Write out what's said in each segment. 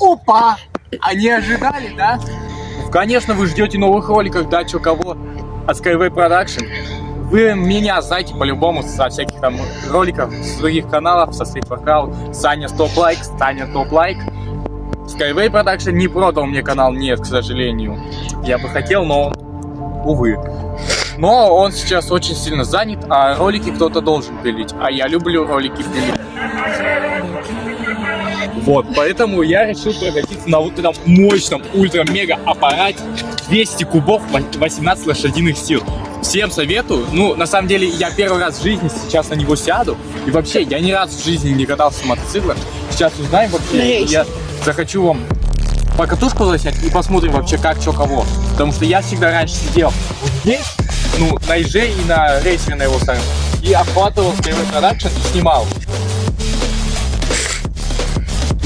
Опа! Не ожидали, да? Конечно, вы ждете новых роликов, да, чё кого от Skyway Production. Вы меня знаете по-любому со всяких там роликов, с других каналов, со Street Workout, Саня Стоп Лайк, Саня Топ Лайк. Skyway Production не продал мне канал, нет, к сожалению. Я бы хотел, но, увы. Но он сейчас очень сильно занят, а ролики кто-то должен пилить. А я люблю ролики пилить. Вот, поэтому я решил прокатиться на вот этом мощном ультра-мега аппарате 200 кубов 18 лошадиных сил. Всем советую. Ну, на самом деле, я первый раз в жизни сейчас на него сяду. И вообще, я ни разу в жизни не катался на мотоциклах. Сейчас узнаем вообще. Я захочу вам по катушку заснять и посмотрим вообще как, что, кого. Потому что я всегда раньше сидел вот здесь, ну, на еже и на рейсере на его стороне. И охватывал первый продакшн и снимал.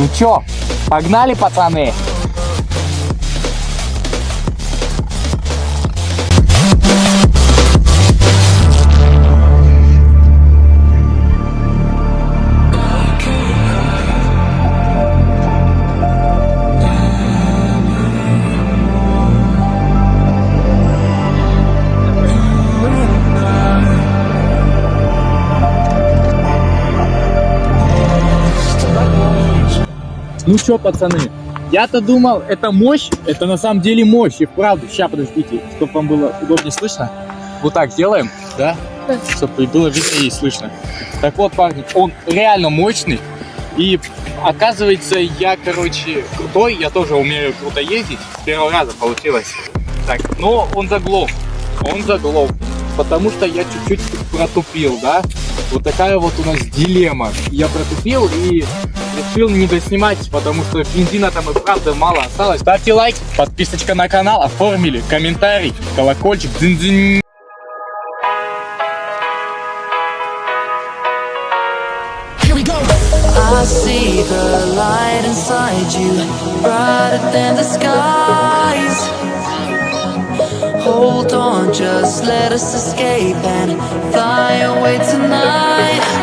Ну чё, погнали, пацаны? Ну что, пацаны, я-то думал, это мощь, это на самом деле мощь, и вправду. Сейчас, подождите, чтобы вам было удобнее слышно. Вот так сделаем, да? Чтобы было видно и слышно. Так вот, парни, он реально мощный. И оказывается, я, короче, крутой, я тоже умею круто ездить. С первого раза получилось. Так, но он заглох, он заглох. Потому что я чуть-чуть протупил, да? Вот такая вот у нас дилемма. Я протупил и решил не доснимать, потому что бензина там и правда мало осталось. Ставьте лайк, подписочка на канал, оформили, комментарий, колокольчик, дзынь-дзынь. I see the light inside you, brighter than the skies. Hold on, just let us escape and fly away tonight.